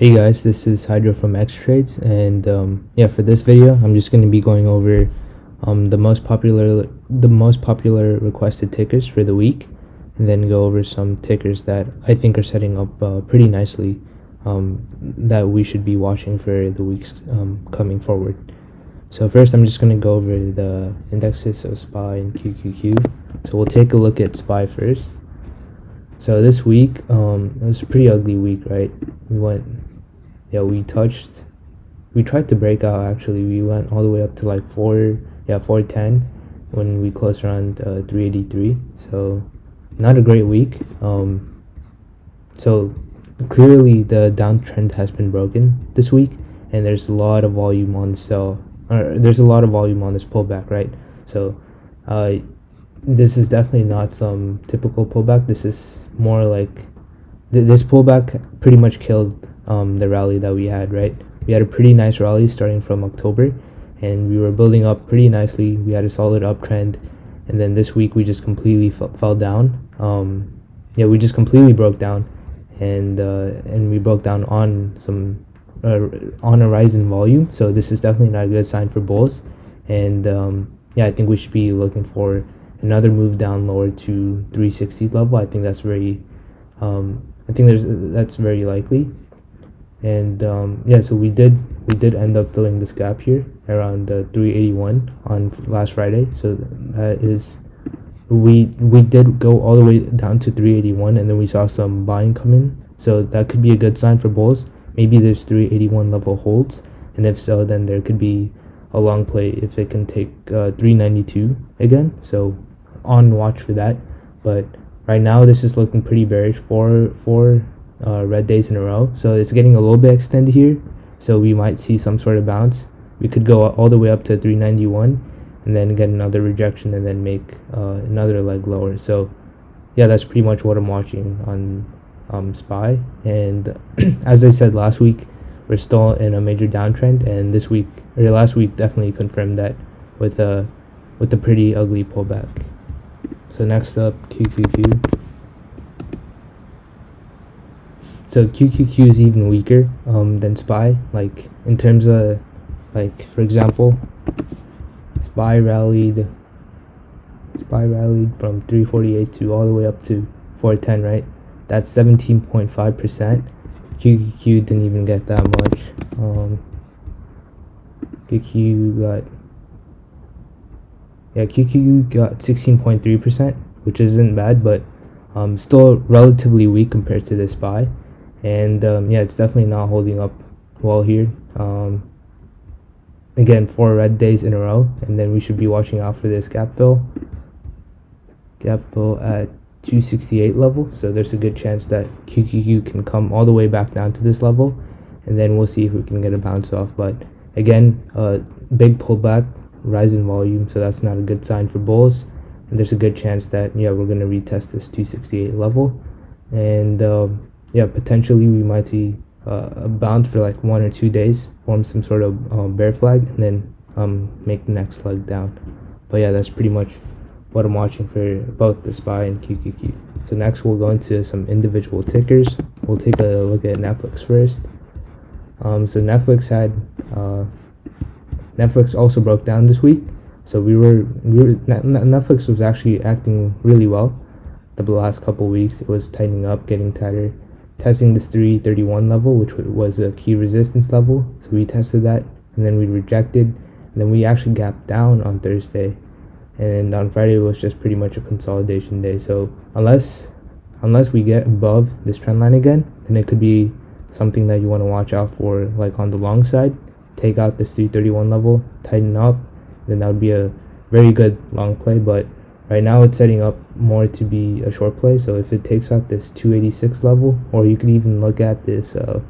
Hey guys, this is Hydro from X Trades, and um, yeah, for this video, I'm just going to be going over um, the most popular the most popular requested tickers for the week, and then go over some tickers that I think are setting up uh, pretty nicely um, that we should be watching for the weeks um, coming forward. So first, I'm just going to go over the indexes of SPY and QQQ. So we'll take a look at SPY first. So this week, um, it was a pretty ugly week, right? We went yeah we touched. We tried to break out actually. We went all the way up to like 4 yeah 410 when we closed around uh, 383 so not a great week. Um so clearly the downtrend has been broken this week and there's a lot of volume on the sell or there's a lot of volume on this pullback right? So uh this is definitely not some typical pullback. This is more like th this pullback pretty much killed um, the rally that we had, right? We had a pretty nice rally starting from October and we were building up pretty nicely. We had a solid uptrend and then this week we just completely fell down. Um, yeah, we just completely broke down and uh, and we broke down on some uh, on a rise in volume. So this is definitely not a good sign for bulls. And um, yeah, I think we should be looking for another move down lower to 360 level. I think that's very um, I think there's that's very likely and um, yeah so we did we did end up filling this gap here around uh, 381 on last friday. So that is we we did go all the way down to 381 and then we saw some buying come in. So that could be a good sign for bulls. Maybe there's 381 level holds. And if so then there could be a long play if it can take uh, 392 again. So on watch for that. But right now this is looking pretty bearish. For for uh, red days in a row. So it's getting a little bit extended here. So we might see some sort of bounce. We could go all the way up to 391 and then get another rejection and then make uh, another leg lower. So yeah, that's pretty much what I'm watching on um, SPY. And as I said last week, we're still in a major downtrend. And this week, or last week, definitely confirmed that with a, with a pretty ugly pullback. So next up, QQQ. So QQQ is even weaker um, than SPY. Like in terms of, like for example, SPY rallied, SPY rallied from 348 to all the way up to 410, right? That's 17.5 percent. QQQ didn't even get that much. Um, QQQ got yeah QQQ got 16.3 percent, which isn't bad, but um, still relatively weak compared to the SPY and um, yeah it's definitely not holding up well here. Um, again four red days in a row and then we should be watching out for this gap fill. Gap fill at 268 level so there's a good chance that QQQ can come all the way back down to this level and then we'll see if we can get a bounce off. But again uh, big pullback rise in volume so that's not a good sign for bulls. And there's a good chance that yeah we're going to retest this 268 level. And um, yeah, potentially we might see uh, a bounce for like one or two days, form some sort of um, bear flag, and then um, make the next leg down. But yeah, that's pretty much what I'm watching for both the SPY and QQQ. So next we'll go into some individual tickers. We'll take a look at Netflix first. Um, so Netflix had uh, Netflix also broke down this week. So we were, we were Netflix was actually acting really well the last couple weeks. It was tightening up, getting tighter testing this 331 level which was a key resistance level. So we tested that and then we rejected and then we actually gapped down on thursday. And on friday was just pretty much a consolidation day. So unless unless we get above this trend line again then it could be something that you want to watch out for like on the long side. Take out this 331 level tighten up then that would be a very good long play but Right now it's setting up more to be a short play, so if it takes out this 286 level, or you could even look at this uh,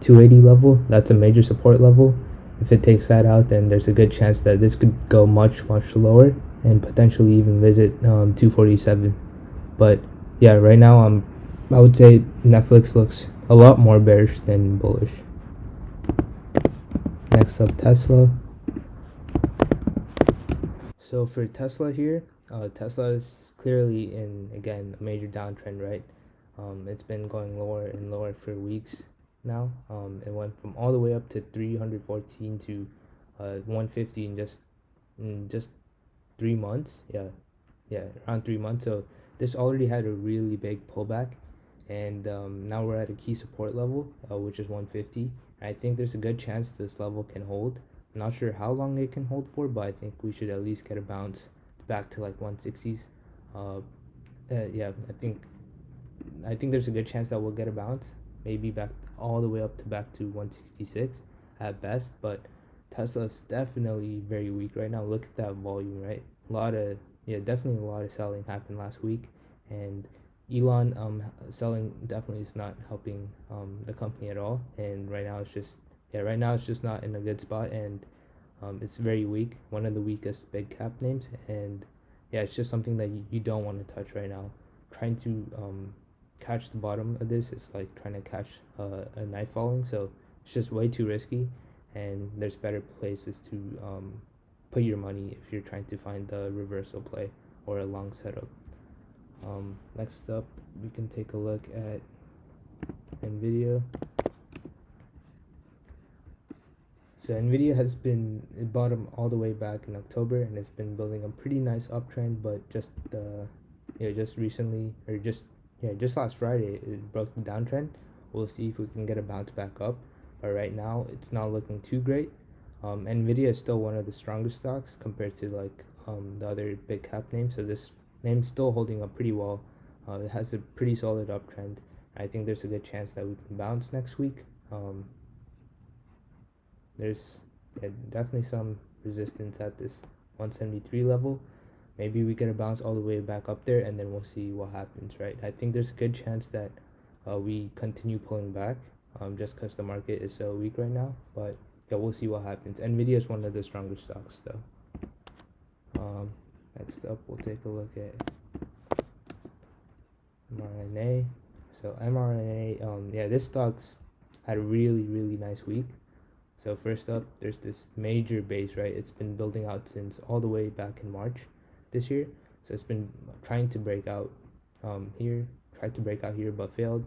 280 level, that's a major support level. If it takes that out, then there's a good chance that this could go much, much lower and potentially even visit um, 247. But yeah, right now I'm, I would say Netflix looks a lot more bearish than bullish. Next up, Tesla. So for Tesla here, uh, Tesla is clearly in again a major downtrend, right? um, it's been going lower and lower for weeks now. Um, it went from all the way up to 314 to uh, 150 in just in just three months. Yeah yeah around three months. So this already had a really big pullback. And um, now we're at a key support level uh, which is 150 i think there's a good chance this level can hold not sure how long it can hold for but i think we should at least get a bounce back to like 160s uh, uh yeah i think i think there's a good chance that we'll get a bounce maybe back all the way up to back to 166 at best but tesla's definitely very weak right now. Look at that volume right? A lot of yeah definitely a lot of selling happened last week and Elon um selling definitely is not helping um the company at all and right now it's just yeah right now it's just not in a good spot and um it's very weak one of the weakest big cap names and yeah it's just something that you, you don't want to touch right now. Trying to um catch the bottom of this is like trying to catch uh, a knife falling so it's just way too risky and there's better places to um put your money if you're trying to find the reversal play or a long setup. Um, next up we can take a look at nvidia so nvidia has been bottom all the way back in october and it's been building a pretty nice uptrend but just uh yeah just recently or just yeah just last friday it broke the downtrend we'll see if we can get a bounce back up but right now it's not looking too great um, nvidia is still one of the strongest stocks compared to like um, the other big cap names so this name's still holding up pretty well. Uh, it has a pretty solid uptrend. I think there's a good chance that we can bounce next week. Um, there's definitely some resistance at this 173 level. Maybe we get a bounce all the way back up there and then we'll see what happens, right? I think there's a good chance that uh, we continue pulling back um, just because the market is so weak right now. But yeah, we'll see what happens. NVIDIA is one of the strongest stocks though. Um, Next up, we'll take a look at mRNA. So mRNA, um, yeah, this stock's had a really, really nice week. So first up, there's this major base, right? It's been building out since all the way back in March this year. So it's been trying to break out um, here, tried to break out here, but failed.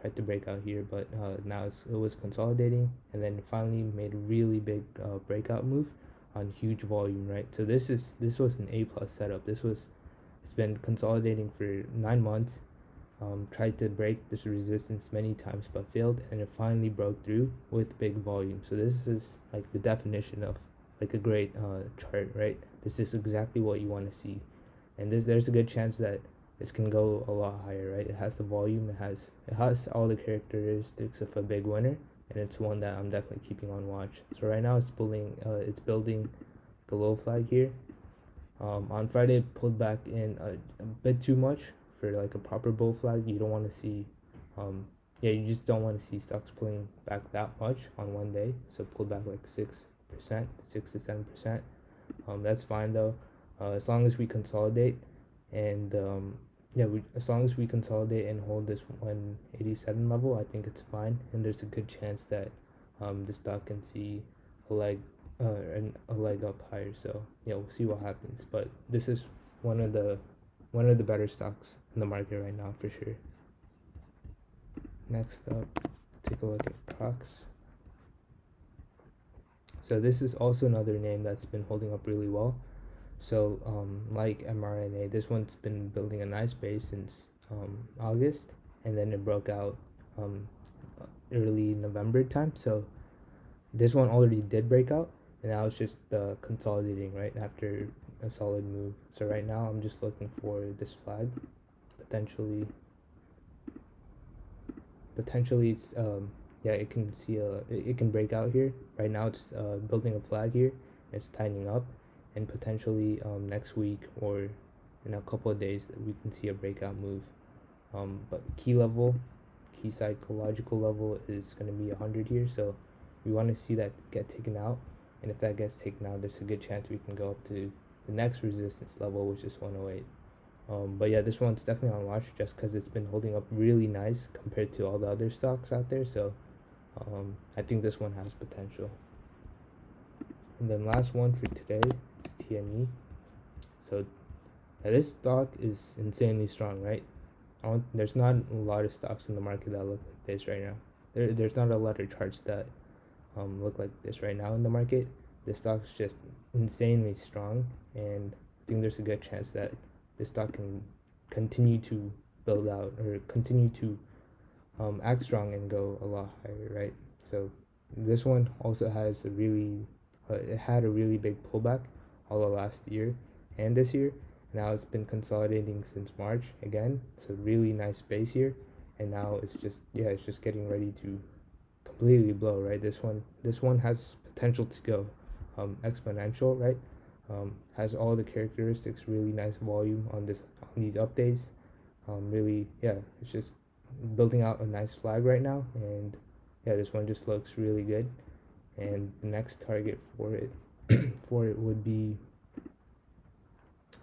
Tried to break out here, but uh, now it was consolidating, and then finally made a really big uh, breakout move on huge volume, right? So this is this was an A plus setup. This was it's been consolidating for nine months. Um, tried to break this resistance many times but failed and it finally broke through with big volume so this is like the definition of like a great uh, chart right this is exactly what you want to see and this there's a good chance that this can go a lot higher right it has the volume it has it has all the characteristics of a big winner and it's one that I'm definitely keeping on watch. So right now it's building uh, it's building the low flag here. Um, on Friday it pulled back in a, a, bit too much for like a proper bull flag. You don't want to see um, yeah you just don't want to see stocks pulling back that much on one day. So pull back like six percent, six to seven percent. Um, that's fine though, uh, as long as we consolidate and um, yeah, we, as long as we consolidate and hold this 187 level, I think it's fine. And there's a good chance that um, the stock can see a leg, uh, and a leg up higher. So yeah, we'll see what happens. But this is one of the one of the better stocks in the market right now for sure. Next up, take a look at Prox. So this is also another name that's been holding up really well. So, um, like mRNA, this one's been building a nice base since um, August, and then it broke out um, early November time. So, this one already did break out, and now it's just uh, consolidating right after a solid move. So, right now, I'm just looking for this flag, potentially. Potentially, it's um, yeah, it can see a it, can break out here. Right now, it's uh, building a flag here. It's tightening up and potentially um, next week or in a couple of days we can see a breakout move um, but key level key psychological level is going to be 100 here so we want to see that get taken out and if that gets taken out there's a good chance we can go up to the next resistance level which is 108 um, but yeah this one's definitely on watch just because it's been holding up really nice compared to all the other stocks out there so um, i think this one has potential and then last one for today is TME. So this stock is insanely strong, right? There's not a lot of stocks in the market that look like this right now. There, there's not a lot of charts that um, look like this right now in the market. The stock's just insanely strong, and I think there's a good chance that this stock can continue to build out or continue to um, act strong and go a lot higher, right? So this one also has a really, uh, it had a really big pullback all of last year and this year. Now it's been consolidating since March again. So really nice base here, and now it's just yeah, it's just getting ready to completely blow, right? This one, this one has potential to go um, exponential, right? Um, has all the characteristics, really nice volume on this on these updates. Um, really, yeah, it's just building out a nice flag right now, and yeah, this one just looks really good. And the next target for it for it would be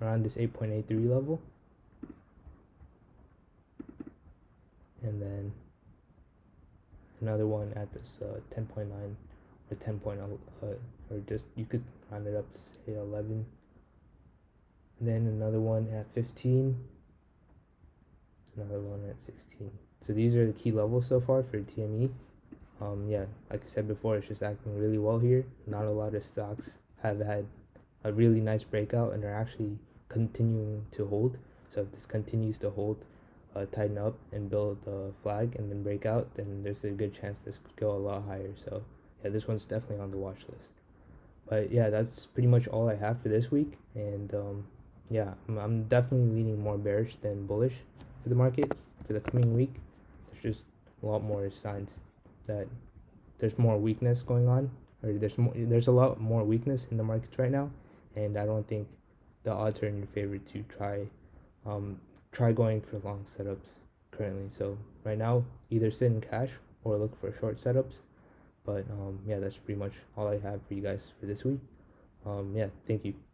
around this 8.83 level and then another one at this uh, 10.9 or 10.0 uh, or just you could round it up to say 11 and then another one at 15 another one at 16 so these are the key levels so far for TME um yeah like I said before it's just acting really well here not a lot of stocks have had a really nice breakout and are actually continuing to hold. So if this continues to hold, uh, tighten up and build a flag and then break out, then there's a good chance this could go a lot higher. So yeah, this one's definitely on the watch list. But yeah, that's pretty much all I have for this week. And um, yeah, I'm, I'm definitely leaning more bearish than bullish for the market for the coming week. There's just a lot more signs that there's more weakness going on or there's more there's a lot more weakness in the markets right now and i don't think the odds are in your favor to try um, try going for long setups currently. So right now, either sit in cash or look for short setups. But um, yeah, that's pretty much all I have for you guys for this week. Um, yeah, thank you.